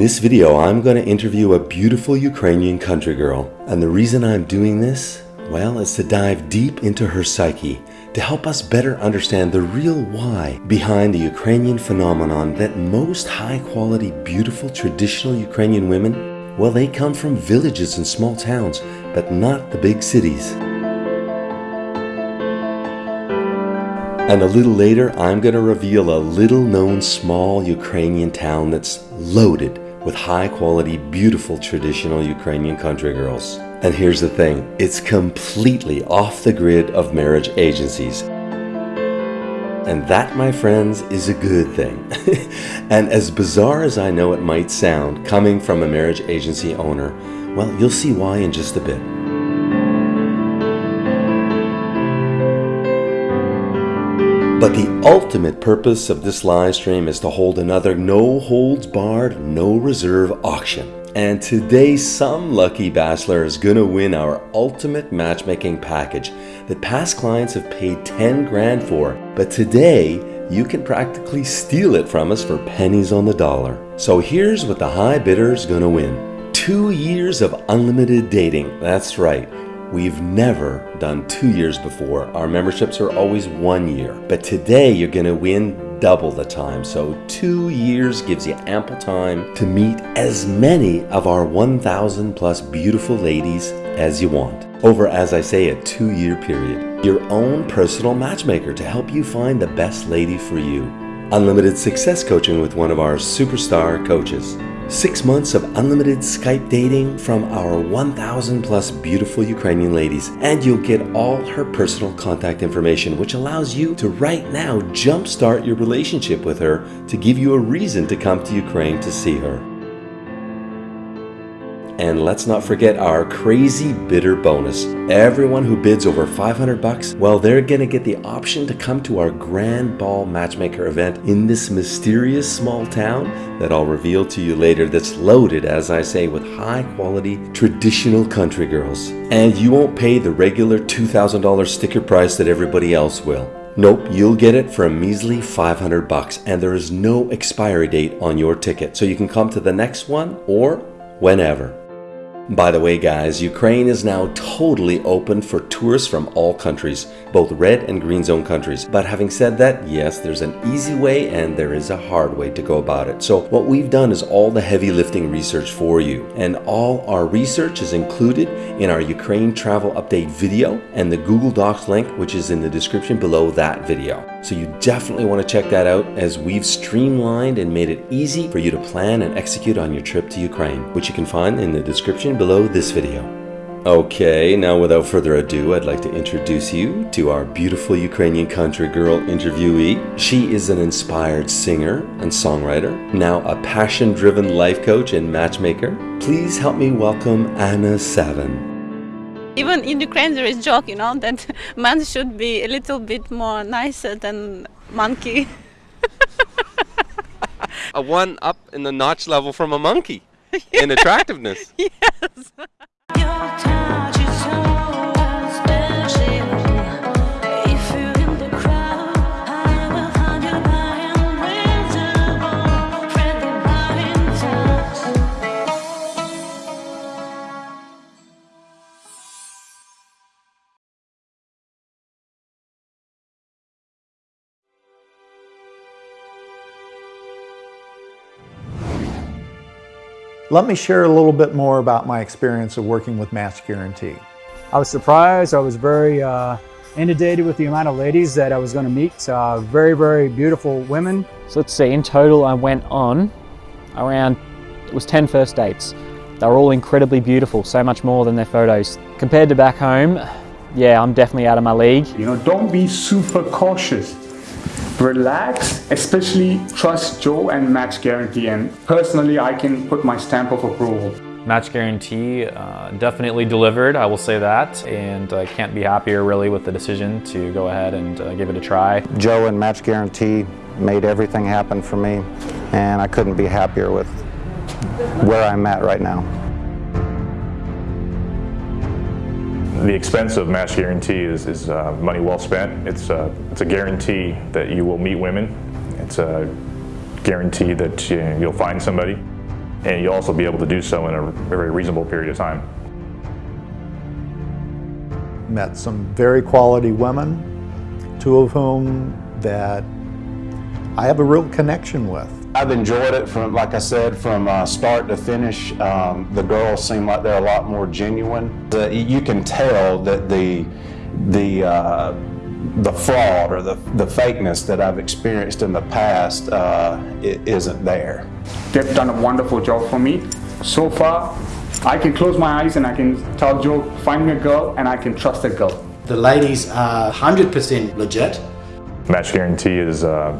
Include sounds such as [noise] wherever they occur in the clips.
this video, I'm going to interview a beautiful Ukrainian country girl. And the reason I'm doing this, well, is to dive deep into her psyche to help us better understand the real why behind the Ukrainian phenomenon that most high quality, beautiful, traditional Ukrainian women, well, they come from villages and small towns, but not the big cities. And a little later, I'm going to reveal a little known small Ukrainian town that's loaded with high quality, beautiful traditional Ukrainian country girls. And here's the thing, it's completely off the grid of marriage agencies. And that, my friends, is a good thing. [laughs] and as bizarre as I know it might sound, coming from a marriage agency owner, well, you'll see why in just a bit. But the ultimate purpose of this live stream is to hold another no holds barred, no reserve auction. And today some lucky bachelor is gonna win our ultimate matchmaking package that past clients have paid 10 grand for. But today you can practically steal it from us for pennies on the dollar. So here's what the high bidder is gonna win. Two years of unlimited dating, that's right. We've never done two years before. Our memberships are always one year. But today you're to win double the time. So two years gives you ample time to meet as many of our 1,000 plus beautiful ladies as you want. Over, as I say, a two year period. Your own personal matchmaker to help you find the best lady for you. Unlimited success coaching with one of our superstar coaches. Six months of unlimited Skype dating from our 1,000 plus beautiful Ukrainian ladies, and you'll get all her personal contact information, which allows you to right now jumpstart your relationship with her to give you a reason to come to Ukraine to see her. And let's not forget our crazy bidder bonus. Everyone who bids over 500 bucks, well, they're gonna get the option to come to our Grand Ball Matchmaker event in this mysterious small town that I'll reveal to you later that's loaded, as I say, with high quality traditional country girls. And you won't pay the regular $2,000 sticker price that everybody else will. Nope, you'll get it for a measly 500 bucks and there is no expiry date on your ticket. So you can come to the next one or whenever. By the way guys, Ukraine is now totally open for tourists from all countries, both red and green zone countries. But having said that, yes, there's an easy way and there is a hard way to go about it. So what we've done is all the heavy lifting research for you. And all our research is included in our Ukraine travel update video and the Google Docs link, which is in the description below that video. So you definitely want to check that out as we've streamlined and made it easy for you to plan and execute on your trip to Ukraine, which you can find in the description below this video. Okay, now without further ado, I'd like to introduce you to our beautiful Ukrainian country girl interviewee. She is an inspired singer and songwriter, now a passion-driven life coach and matchmaker. Please help me welcome Anna Savin. Even in Ukraine, there is joke, you know, [laughs] that man should be a little bit more nicer than monkey. [laughs] a one up in the notch level from a monkey in attractiveness. [laughs] yes. Let me share a little bit more about my experience of working with Match Guarantee. I was surprised. I was very uh, inundated with the amount of ladies that I was going to meet. Uh, very, very beautiful women. So let's see, in total I went on around, it was 10 first dates. They were all incredibly beautiful, so much more than their photos. Compared to back home, yeah, I'm definitely out of my league. You know, don't be super cautious relax, especially trust Joe and Match Guarantee. And personally, I can put my stamp of approval. Match Guarantee uh, definitely delivered, I will say that, and I can't be happier really with the decision to go ahead and uh, give it a try. Joe and Match Guarantee made everything happen for me, and I couldn't be happier with where I'm at right now. The expense of Match Guarantee is, is uh, money well spent. It's, uh, it's a guarantee that you will meet women. It's a guarantee that you, you'll find somebody. and you'll also be able to do so in a very reasonable period of time. Met some very quality women, two of whom that I have a real connection with. I've enjoyed it from, like I said, from uh, start to finish. Um, the girls seem like they're a lot more genuine. The, you can tell that the the uh, the fraud or the, the fakeness that I've experienced in the past uh, it isn't there. They've done a wonderful job for me. So far, I can close my eyes and I can tell Joe, find me a girl, and I can trust a girl. The ladies are 100% legit. Match Guarantee is uh,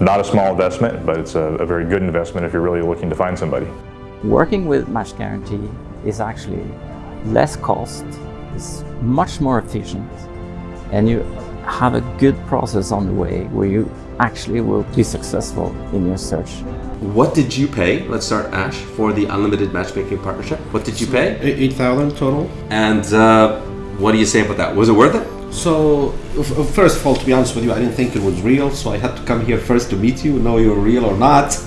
not a small investment, but it's a, a very good investment if you're really looking to find somebody. Working with Match Guarantee is actually less cost, it's much more efficient, and you have a good process on the way where you actually will be successful in your search. What did you pay? Let's start Ash for the unlimited matchmaking partnership. What did you pay? Eight thousand total. And uh, what do you say about that? Was it worth it? So, first of all, to be honest with you, I didn't think it was real, so I had to come here first to meet you, know you're real or not. [laughs]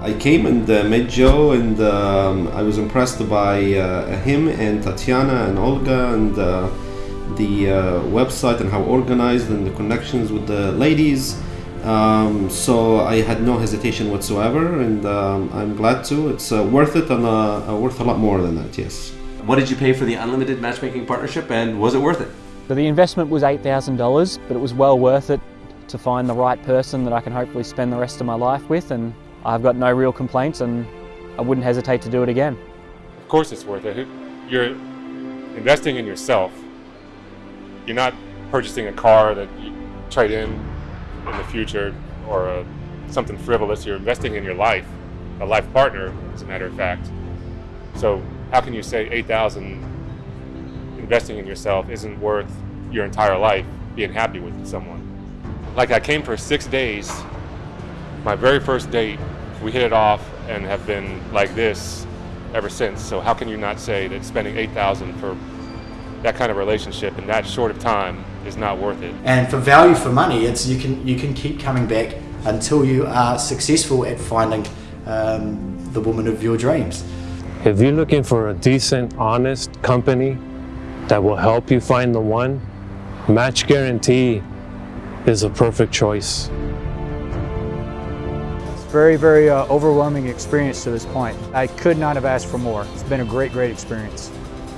I came and uh, met Joe, and um, I was impressed by uh, him and Tatiana and Olga and uh, the uh, website and how organized and the connections with the ladies. Um, so I had no hesitation whatsoever, and um, I'm glad to. It's uh, worth it and uh, worth a lot more than that. Yes. What did you pay for the unlimited matchmaking partnership, and was it worth it? So the investment was $8,000, but it was well worth it to find the right person that I can hopefully spend the rest of my life with, and I've got no real complaints, and I wouldn't hesitate to do it again. Of course, it's worth it. You're investing in yourself. You're not purchasing a car that you trade in in the future or a, something frivolous. You're investing in your life, a life partner, as a matter of fact. So how can you say 8,000 investing in yourself isn't worth your entire life being happy with someone? Like I came for six days, my very first date, we hit it off and have been like this ever since. So how can you not say that spending 8,000 for that kind of relationship in that short of time is not worth it. And for value for money, it's you can you can keep coming back until you are successful at finding um, the woman of your dreams. If you're looking for a decent, honest company that will help you find the one, Match Guarantee is a perfect choice. It's very, very uh, overwhelming experience to this point. I could not have asked for more. It's been a great, great experience.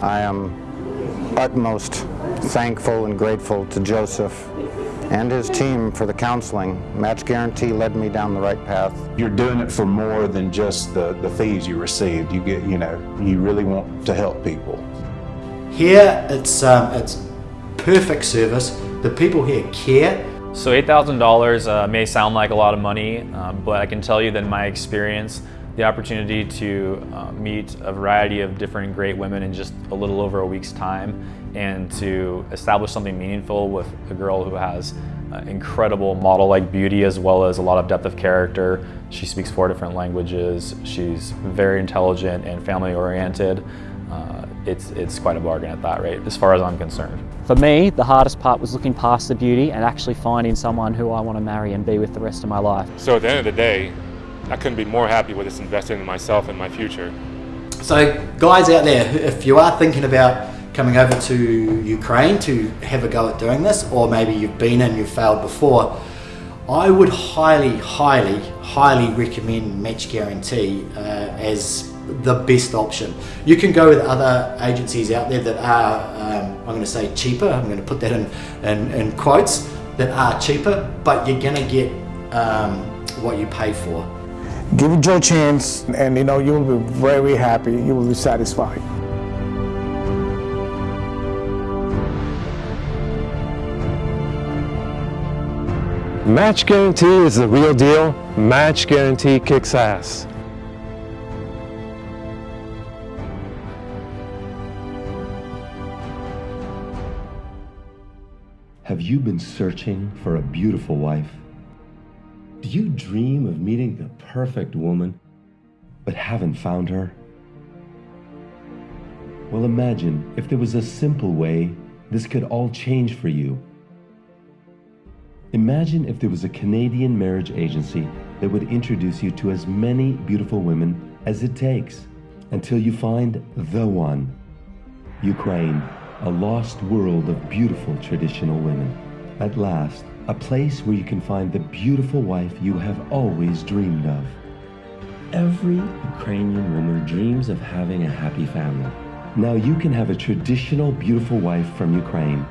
I am utmost thankful and grateful to Joseph and his team for the counseling. Match Guarantee led me down the right path. You're doing it for more than just the, the fees you received. You get, you know, you really want to help people. Here, it's, um, it's perfect service. The people here care. So $8,000 uh, may sound like a lot of money, um, but I can tell you that in my experience, the opportunity to uh, meet a variety of different great women in just a little over a week's time and to establish something meaningful with a girl who has uh, incredible model-like beauty as well as a lot of depth of character. She speaks four different languages. She's very intelligent and family-oriented. Uh, it's, it's quite a bargain at that rate, as far as I'm concerned. For me, the hardest part was looking past the beauty and actually finding someone who I want to marry and be with the rest of my life. So at the end of the day, I couldn't be more happy with this investment in myself and my future. So guys out there, if you are thinking about coming over to Ukraine to have a go at doing this, or maybe you've been and you've failed before, I would highly, highly, highly recommend Match Guarantee uh, as the best option. You can go with other agencies out there that are, um, I'm going to say cheaper, I'm going to put that in, in, in quotes, that are cheaper, but you're going to get um, what you pay for. Give it your chance and you know you will be very happy, you will be satisfied. Match Guarantee is the real deal. Match Guarantee kicks ass. You been searching for a beautiful wife? Do you dream of meeting the perfect woman, but haven't found her? Well, imagine if there was a simple way this could all change for you. Imagine if there was a Canadian marriage agency that would introduce you to as many beautiful women as it takes until you find the one. Ukraine, a lost world of beautiful traditional women. At last, a place where you can find the beautiful wife you have always dreamed of. Every Ukrainian woman dreams of having a happy family. Now you can have a traditional beautiful wife from Ukraine,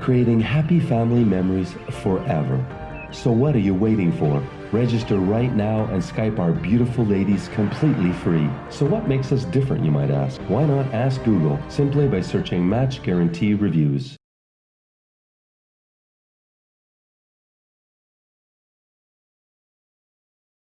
creating happy family memories forever. So what are you waiting for? Register right now and Skype our beautiful ladies completely free. So what makes us different, you might ask? Why not ask Google simply by searching Match Guarantee Reviews?